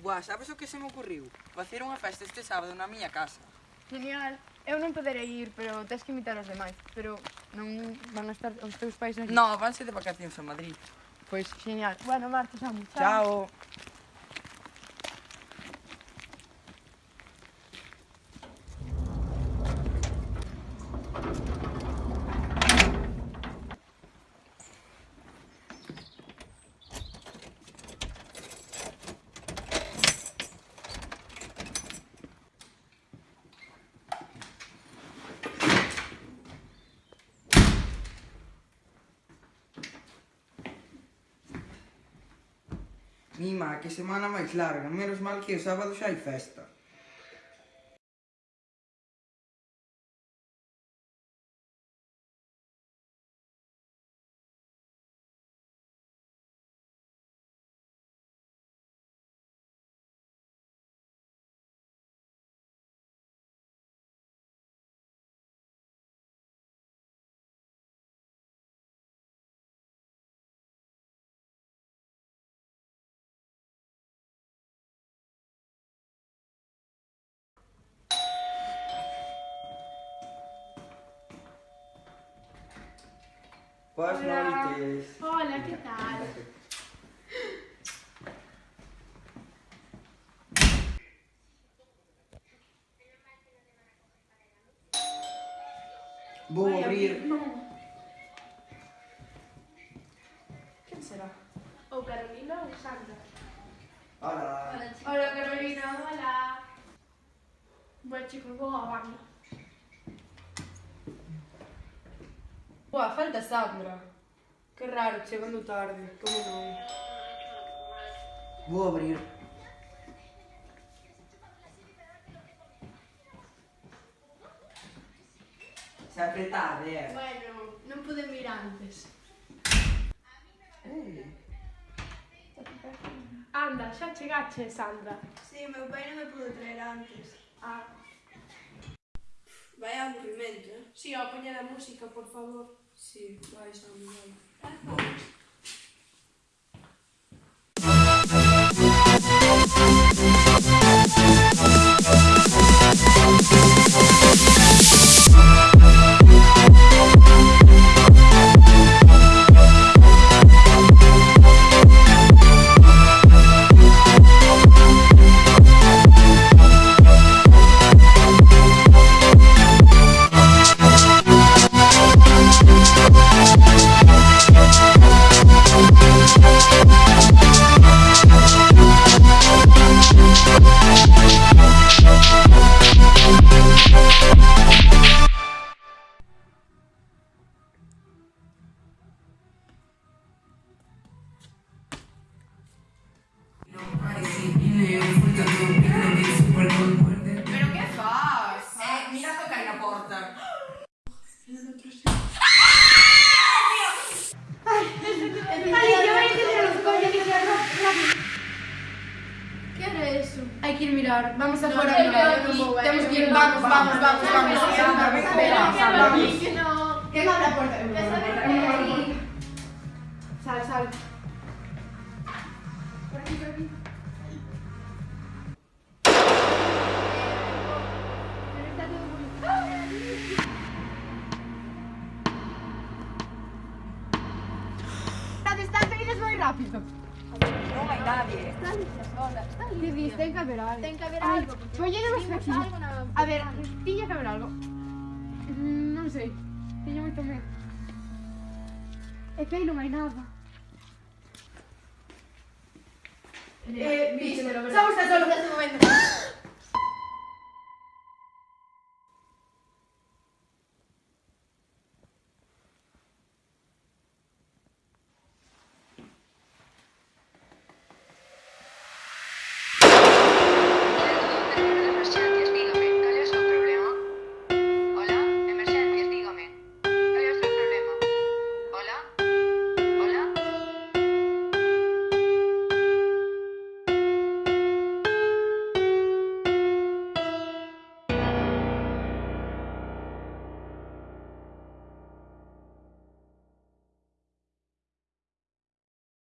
Buah, sabes o que se me ocurriu? Facer unha festa este sábado na miña casa. Genial. Eu non poderei ir, pero tens que invitar os demais. Pero non van a estar os teus pais aquí. No, vanse de vacacións a Madrid. Pois, genial. Bueno, Marta, xa, chao. Chao. μη μα και σε μάνα μα έχει λάργα. Μέρο μάλλον και ο Σάββατο έχει. Noites. Hola, ¿qué tal? Vou Vai abrir. Non. Quen será? Ou Carolina ou Sandra? Hola. Hola, Carolina. Hola. Bueno, chicos, vou a banda. Buah, falta Sandra. Que raro, chegando tarde. Como non? Vou abrir. Se apretar, eh? Bueno, non pude mirar antes. Eh. Anda, xa chegache, Sandra. Si, sí, meu pai non me pudo traer antes. Ah. Vai aburrimento, eh? Si, sí, ao poñer a música, por favor. 行，晚上见。哎好。Hai que ir mirar. Vamos a mirar. eh, Temos que ir. Vamos, vamos, vamos, vamos. Vamos. que no. Que abre a porta. Eu Esa abro a vez porta, eu abro a que- porta. Sal, sal. Por aquí, por aquí. Pero está ¡Ah! Vienes muy rápido. Ten que haber algo. Ten que haber Ay, algo, Pues A ver, tiña que haber algo. Mm, Non sei. Moito medo. É que aí non hai nada. Eh, neste momento.